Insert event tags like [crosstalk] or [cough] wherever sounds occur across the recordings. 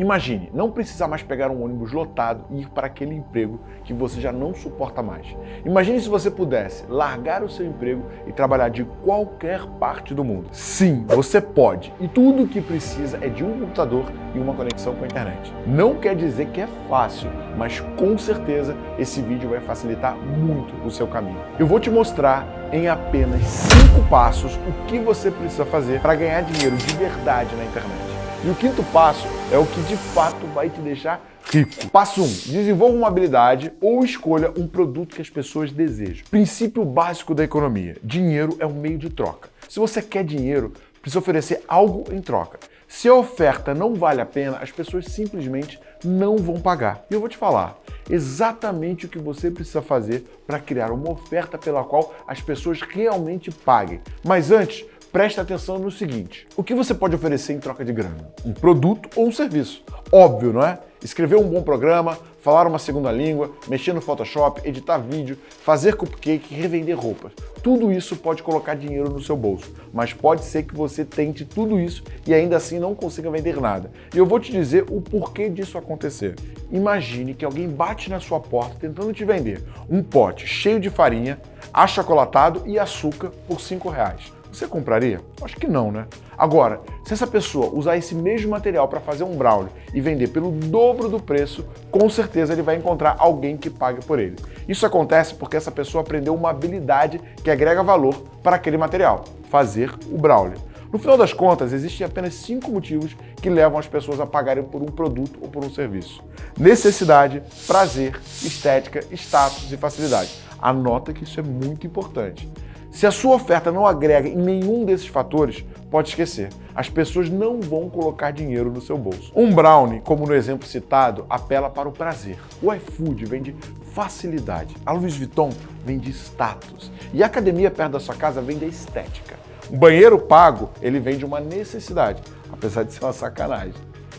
Imagine, não precisar mais pegar um ônibus lotado e ir para aquele emprego que você já não suporta mais. Imagine se você pudesse largar o seu emprego e trabalhar de qualquer parte do mundo. Sim, você pode. E tudo o que precisa é de um computador e uma conexão com a internet. Não quer dizer que é fácil, mas com certeza esse vídeo vai facilitar muito o seu caminho. Eu vou te mostrar em apenas 5 passos o que você precisa fazer para ganhar dinheiro de verdade na internet. E o quinto passo é o que de fato vai te deixar rico. Passo 1. Um, desenvolva uma habilidade ou escolha um produto que as pessoas desejam. Princípio básico da economia. Dinheiro é um meio de troca. Se você quer dinheiro, precisa oferecer algo em troca. Se a oferta não vale a pena, as pessoas simplesmente não vão pagar. E eu vou te falar exatamente o que você precisa fazer para criar uma oferta pela qual as pessoas realmente paguem. Mas antes, preste atenção no seguinte. O que você pode oferecer em troca de grana? Um produto ou um serviço? Óbvio, não é? Escrever um bom programa, falar uma segunda língua, mexer no Photoshop, editar vídeo, fazer cupcake, revender roupas. Tudo isso pode colocar dinheiro no seu bolso, mas pode ser que você tente tudo isso e ainda assim não consiga vender nada. E eu vou te dizer o porquê disso acontecer. Imagine que alguém bate na sua porta tentando te vender um pote cheio de farinha, achocolatado e açúcar por 5 reais. Você compraria? Acho que não, né? Agora, se essa pessoa usar esse mesmo material para fazer um brownie e vender pelo dobro do preço, com certeza ele vai encontrar alguém que pague por ele. Isso acontece porque essa pessoa aprendeu uma habilidade que agrega valor para aquele material, fazer o brownie. No final das contas, existem apenas cinco motivos que levam as pessoas a pagarem por um produto ou por um serviço. Necessidade, prazer, estética, status e facilidade. Anota que isso é muito importante. Se a sua oferta não agrega em nenhum desses fatores, pode esquecer. As pessoas não vão colocar dinheiro no seu bolso. Um brownie, como no exemplo citado, apela para o prazer. O iFood vende facilidade. A Louis Vuitton vende status. E a academia perto da sua casa vende estética. Um banheiro pago, ele vende uma necessidade, apesar de ser uma sacanagem.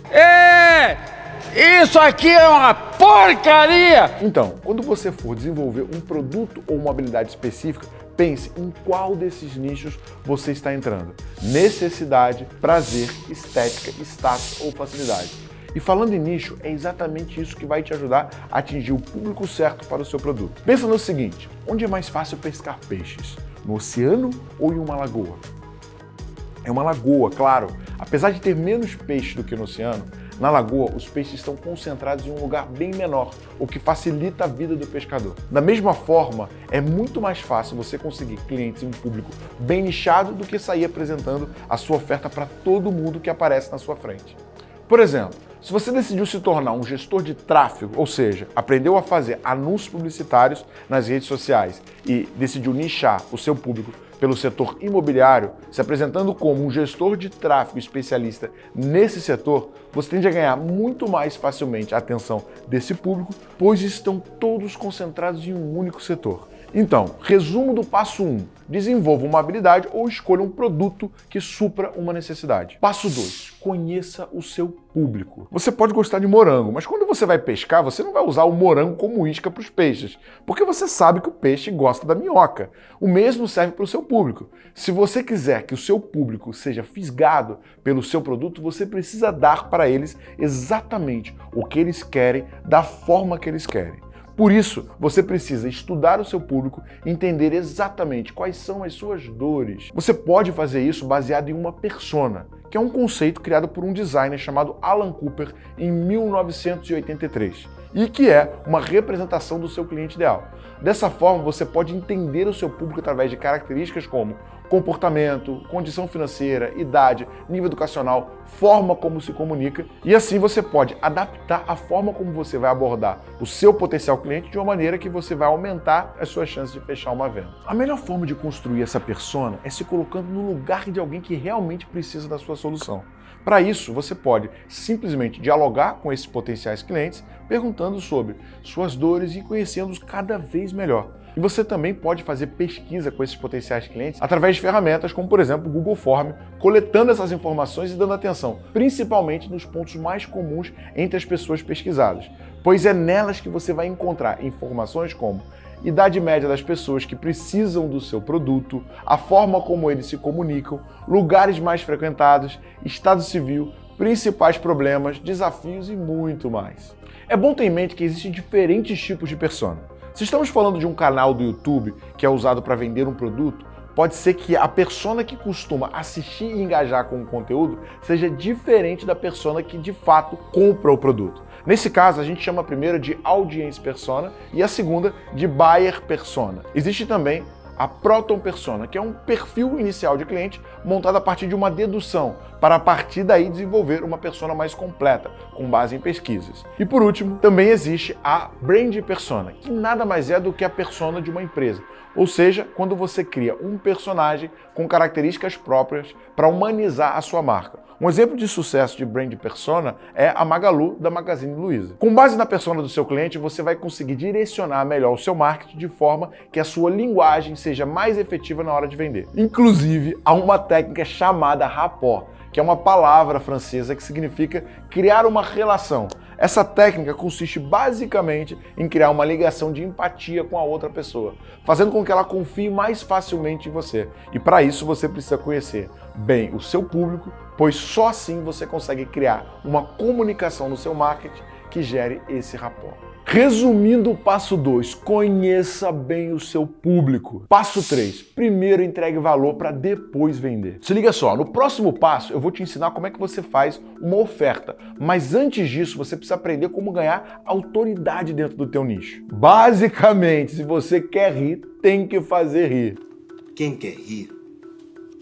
É! Isso aqui é uma porcaria! Então, quando você for desenvolver um produto ou uma habilidade específica, Pense em qual desses nichos você está entrando. Necessidade, prazer, estética, status ou facilidade. E falando em nicho, é exatamente isso que vai te ajudar a atingir o público certo para o seu produto. Pensa no seguinte, onde é mais fácil pescar peixes? No oceano ou em uma lagoa? É uma lagoa, claro. Apesar de ter menos peixe do que no oceano, na lagoa, os peixes estão concentrados em um lugar bem menor, o que facilita a vida do pescador. Da mesma forma, é muito mais fácil você conseguir clientes em um público bem nichado do que sair apresentando a sua oferta para todo mundo que aparece na sua frente. Por exemplo, se você decidiu se tornar um gestor de tráfego, ou seja, aprendeu a fazer anúncios publicitários nas redes sociais e decidiu nichar o seu público pelo setor imobiliário, se apresentando como um gestor de tráfego especialista nesse setor, você tende a ganhar muito mais facilmente a atenção desse público, pois estão todos concentrados em um único setor. Então, resumo do passo 1. Desenvolva uma habilidade ou escolha um produto que supra uma necessidade. Passo 2. Conheça o seu público. Você pode gostar de morango, mas quando você vai pescar, você não vai usar o morango como isca para os peixes, porque você sabe que o peixe gosta da minhoca. O mesmo serve para o seu público. Se você quiser que o seu público seja fisgado pelo seu produto, você precisa dar para eles exatamente o que eles querem, da forma que eles querem. Por isso, você precisa estudar o seu público, entender exatamente quais são as suas dores. Você pode fazer isso baseado em uma persona, que é um conceito criado por um designer chamado Alan Cooper em 1983 e que é uma representação do seu cliente ideal. Dessa forma, você pode entender o seu público através de características como comportamento, condição financeira, idade, nível educacional, forma como se comunica, e assim você pode adaptar a forma como você vai abordar o seu potencial cliente de uma maneira que você vai aumentar as suas chances de fechar uma venda. A melhor forma de construir essa persona é se colocando no lugar de alguém que realmente precisa da sua solução. Para isso, você pode simplesmente dialogar com esses potenciais clientes, perguntando sobre suas dores e conhecendo-os cada vez melhor. E você também pode fazer pesquisa com esses potenciais clientes através de ferramentas como, por exemplo, o Google Form, coletando essas informações e dando atenção, principalmente nos pontos mais comuns entre as pessoas pesquisadas, pois é nelas que você vai encontrar informações como idade média das pessoas que precisam do seu produto, a forma como eles se comunicam, lugares mais frequentados, estado civil, principais problemas, desafios e muito mais. É bom ter em mente que existem diferentes tipos de persona. Se estamos falando de um canal do YouTube que é usado para vender um produto, pode ser que a persona que costuma assistir e engajar com o conteúdo seja diferente da persona que de fato compra o produto. Nesse caso, a gente chama a primeira de audience persona e a segunda de buyer persona. Existe também a Proton Persona, que é um perfil inicial de cliente montado a partir de uma dedução, para a partir daí desenvolver uma persona mais completa, com base em pesquisas. E por último, também existe a Brand Persona, que nada mais é do que a persona de uma empresa, ou seja, quando você cria um personagem com características próprias para humanizar a sua marca. Um exemplo de sucesso de brand persona é a Magalu da Magazine Luiza. Com base na persona do seu cliente, você vai conseguir direcionar melhor o seu marketing de forma que a sua linguagem seja mais efetiva na hora de vender. Inclusive, há uma técnica chamada rapport, que é uma palavra francesa que significa criar uma relação. Essa técnica consiste basicamente em criar uma ligação de empatia com a outra pessoa, fazendo com que ela confie mais facilmente em você. E para isso você precisa conhecer bem o seu público, pois só assim você consegue criar uma comunicação no seu marketing que gere esse rapport. Resumindo o passo 2, conheça bem o seu público. Passo 3, primeiro entregue valor para depois vender. Se liga só, no próximo passo eu vou te ensinar como é que você faz uma oferta, mas antes disso você precisa aprender como ganhar autoridade dentro do teu nicho. Basicamente, se você quer rir, tem que fazer rir. Quem quer rir,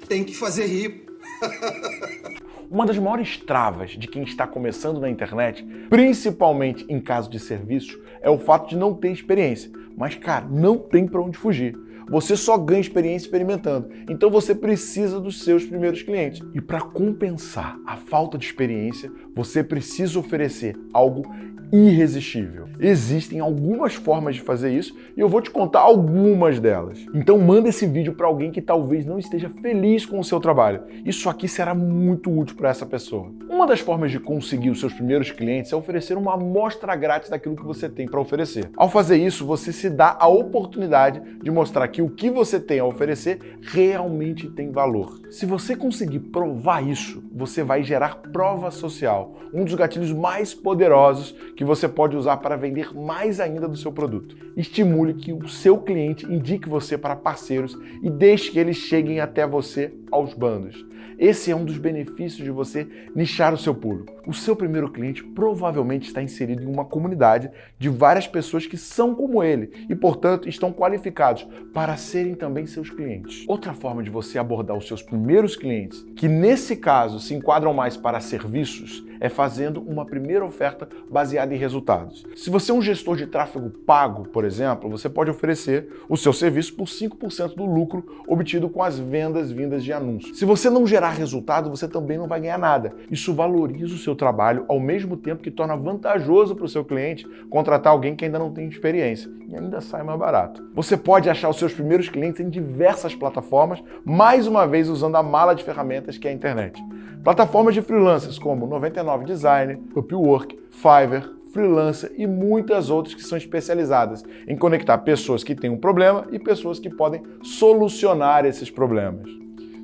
tem que fazer rir. [laughs] Uma das maiores travas de quem está começando na internet, principalmente em caso de serviço, é o fato de não ter experiência. Mas, cara, não tem para onde fugir. Você só ganha experiência experimentando. Então você precisa dos seus primeiros clientes. E para compensar a falta de experiência, você precisa oferecer algo irresistível. Existem algumas formas de fazer isso e eu vou te contar algumas delas. Então manda esse vídeo para alguém que talvez não esteja feliz com o seu trabalho. Isso aqui será muito útil para essa pessoa. Uma das formas de conseguir os seus primeiros clientes é oferecer uma amostra grátis daquilo que você tem para oferecer. Ao fazer isso, você se dá a oportunidade de mostrar que o que você tem a oferecer realmente tem valor. Se você conseguir provar isso, você vai gerar prova social, um dos gatilhos mais poderosos que você pode usar para vender mais ainda do seu produto. Estimule que o seu cliente indique você para parceiros e deixe que eles cheguem até você aos bandos. Esse é um dos benefícios de você nichar o seu público. O seu primeiro cliente provavelmente está inserido em uma comunidade de várias pessoas que são como ele e, portanto, estão qualificados para serem também seus clientes. Outra forma de você abordar os seus primeiros clientes, que nesse caso se enquadram mais para serviços, é fazendo uma primeira oferta baseada em resultados. Se você é um gestor de tráfego pago, por exemplo, você pode oferecer o seu serviço por 5% do lucro obtido com as vendas vindas de anúncios. Se você não gerar resultado, você também não vai ganhar nada. Isso valoriza o seu trabalho ao mesmo tempo que torna vantajoso para o seu cliente contratar alguém que ainda não tem experiência e ainda sai mais barato. Você pode achar os seus primeiros clientes em diversas plataformas, mais uma vez usando a mala de ferramentas que é a internet. Plataformas de freelancers como 99 Design, Upwork, Fiverr, freelancer e muitas outras que são especializadas em conectar pessoas que têm um problema e pessoas que podem solucionar esses problemas.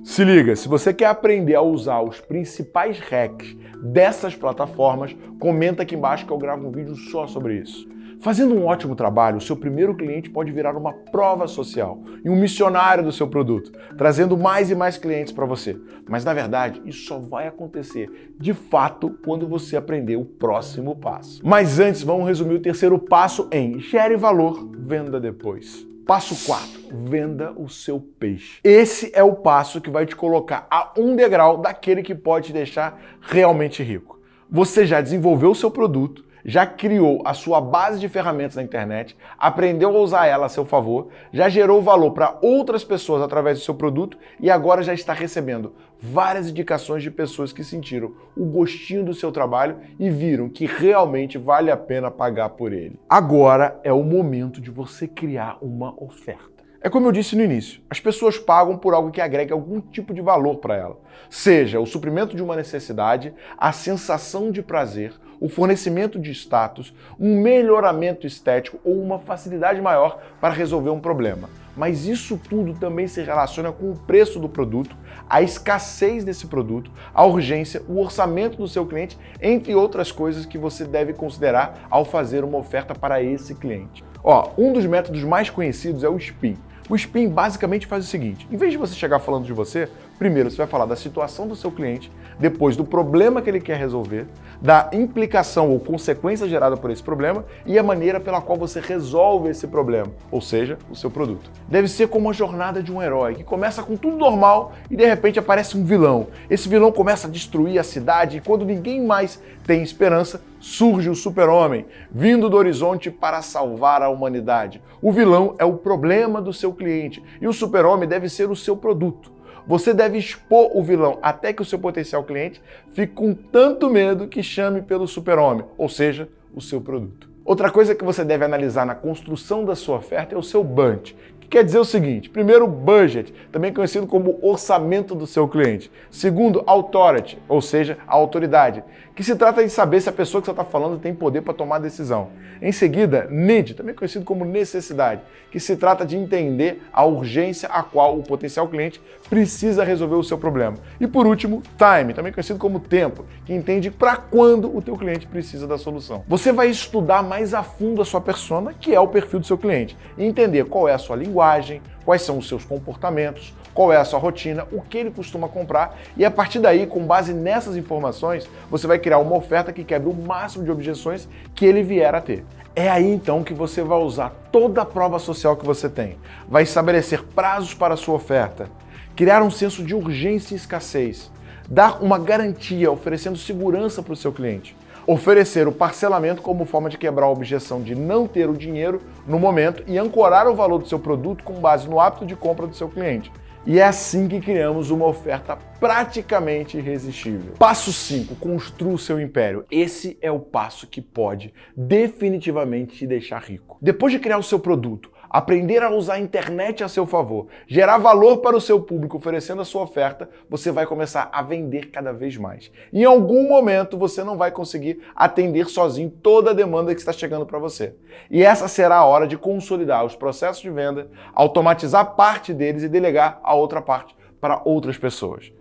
Se liga, se você quer aprender a usar os principais hacks dessas plataformas, comenta aqui embaixo que eu gravo um vídeo só sobre isso. Fazendo um ótimo trabalho, o seu primeiro cliente pode virar uma prova social e um missionário do seu produto, trazendo mais e mais clientes para você. Mas na verdade, isso só vai acontecer de fato quando você aprender o próximo passo. Mas antes, vamos resumir o terceiro passo em gere valor, venda depois. Passo 4. Venda o seu peixe. Esse é o passo que vai te colocar a um degrau daquele que pode te deixar realmente rico. Você já desenvolveu o seu produto, já criou a sua base de ferramentas na internet, aprendeu a usar ela a seu favor, já gerou valor para outras pessoas através do seu produto e agora já está recebendo várias indicações de pessoas que sentiram o gostinho do seu trabalho e viram que realmente vale a pena pagar por ele. Agora é o momento de você criar uma oferta. É como eu disse no início, as pessoas pagam por algo que agregue algum tipo de valor para ela. Seja o suprimento de uma necessidade, a sensação de prazer o fornecimento de status, um melhoramento estético ou uma facilidade maior para resolver um problema. Mas isso tudo também se relaciona com o preço do produto, a escassez desse produto, a urgência, o orçamento do seu cliente, entre outras coisas que você deve considerar ao fazer uma oferta para esse cliente. Ó, um dos métodos mais conhecidos é o SPIN. O SPIN basicamente faz o seguinte, em vez de você chegar falando de você, primeiro você vai falar da situação do seu cliente, depois do problema que ele quer resolver, da implicação ou consequência gerada por esse problema e a maneira pela qual você resolve esse problema, ou seja, o seu produto. Deve ser como a jornada de um herói, que começa com tudo normal e de repente aparece um vilão. Esse vilão começa a destruir a cidade e quando ninguém mais tem esperança, surge o super-homem, vindo do horizonte para salvar a humanidade. O vilão é o problema do seu cliente e o super-homem deve ser o seu produto. Você deve expor o vilão até que o seu potencial cliente fique com tanto medo que chame pelo super-homem, ou seja, o seu produto. Outra coisa que você deve analisar na construção da sua oferta é o seu budget, que quer dizer o seguinte, primeiro, budget, também conhecido como orçamento do seu cliente. Segundo, authority, ou seja, a autoridade, que se trata de saber se a pessoa que você está falando tem poder para tomar decisão. Em seguida, need, também conhecido como necessidade, que se trata de entender a urgência a qual o potencial cliente precisa resolver o seu problema. E por último, time, também conhecido como tempo, que entende para quando o teu cliente precisa da solução. Você vai estudar mais a fundo a sua persona, que é o perfil do seu cliente, e entender qual é a sua linguagem, quais são os seus comportamentos, qual é a sua rotina, o que ele costuma comprar. E a partir daí, com base nessas informações, você vai criar uma oferta que quebre o máximo de objeções que ele vier a ter. É aí então que você vai usar toda a prova social que você tem, vai estabelecer prazos para a sua oferta, criar um senso de urgência e escassez, dar uma garantia oferecendo segurança para o seu cliente, oferecer o parcelamento como forma de quebrar a objeção de não ter o dinheiro no momento e ancorar o valor do seu produto com base no hábito de compra do seu cliente. E é assim que criamos uma oferta praticamente irresistível. Passo 5, construa o seu império. Esse é o passo que pode definitivamente te deixar rico. Depois de criar o seu produto, aprender a usar a internet a seu favor, gerar valor para o seu público oferecendo a sua oferta, você vai começar a vender cada vez mais. Em algum momento você não vai conseguir atender sozinho toda a demanda que está chegando para você. E essa será a hora de consolidar os processos de venda, automatizar parte deles e delegar a outra parte para outras pessoas.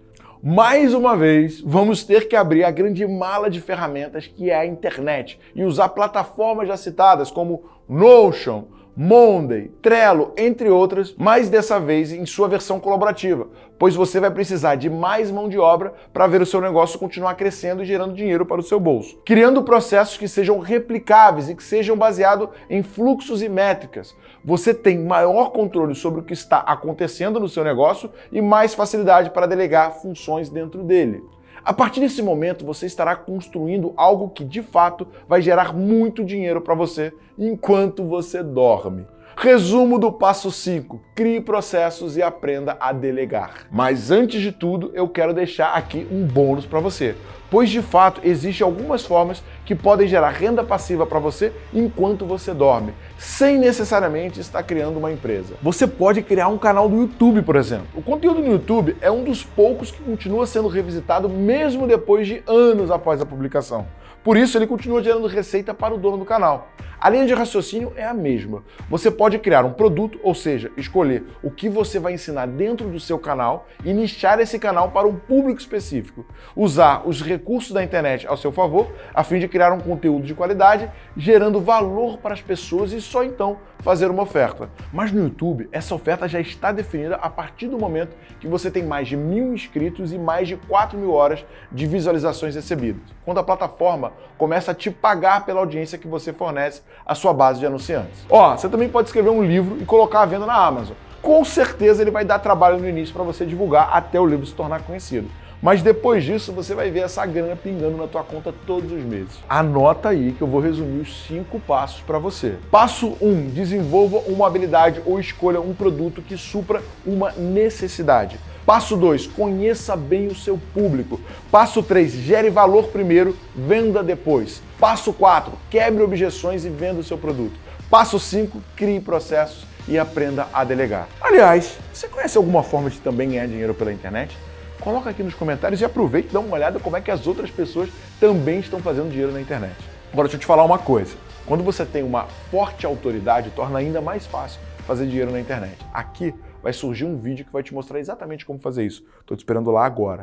Mais uma vez, vamos ter que abrir a grande mala de ferramentas que é a internet e usar plataformas já citadas como Notion, Monday, Trello, entre outras, mas dessa vez em sua versão colaborativa, pois você vai precisar de mais mão de obra para ver o seu negócio continuar crescendo e gerando dinheiro para o seu bolso. Criando processos que sejam replicáveis e que sejam baseados em fluxos e métricas. Você tem maior controle sobre o que está acontecendo no seu negócio e mais facilidade para delegar funções dentro dele. A partir desse momento, você estará construindo algo que de fato vai gerar muito dinheiro para você enquanto você dorme. Resumo do passo 5. Crie processos e aprenda a delegar. Mas antes de tudo, eu quero deixar aqui um bônus para você, pois de fato existem algumas formas que podem gerar renda passiva para você enquanto você dorme, sem necessariamente estar criando uma empresa. Você pode criar um canal do YouTube, por exemplo. O conteúdo no YouTube é um dos poucos que continua sendo revisitado mesmo depois de anos após a publicação. Por isso, ele continua gerando receita para o dono do canal. A linha de raciocínio é a mesma. Você pode criar um produto, ou seja, escolher o que você vai ensinar dentro do seu canal e nichar esse canal para um público específico. Usar os recursos da internet ao seu favor, a fim de criar um conteúdo de qualidade, gerando valor para as pessoas e só então fazer uma oferta. Mas no YouTube, essa oferta já está definida a partir do momento que você tem mais de mil inscritos e mais de 4 mil horas de visualizações recebidas. Quando a plataforma começa a te pagar pela audiência que você fornece à sua base de anunciantes. Ó, você também pode escrever um livro e colocar à venda na Amazon. Com certeza ele vai dar trabalho no início para você divulgar até o livro se tornar conhecido. Mas depois disso, você vai ver essa grana pingando na tua conta todos os meses. Anota aí que eu vou resumir os cinco passos para você. Passo 1. Um, desenvolva uma habilidade ou escolha um produto que supra uma necessidade. Passo 2, conheça bem o seu público. Passo 3, gere valor primeiro, venda depois. Passo 4, quebre objeções e venda o seu produto. Passo 5, crie processos e aprenda a delegar. Aliás, você conhece alguma forma de também ganhar dinheiro pela internet? Coloca aqui nos comentários e aproveita e dá uma olhada como é que as outras pessoas também estão fazendo dinheiro na internet. Agora deixa eu te falar uma coisa. Quando você tem uma forte autoridade, torna ainda mais fácil fazer dinheiro na internet. Aqui vai surgir um vídeo que vai te mostrar exatamente como fazer isso. Estou te esperando lá agora.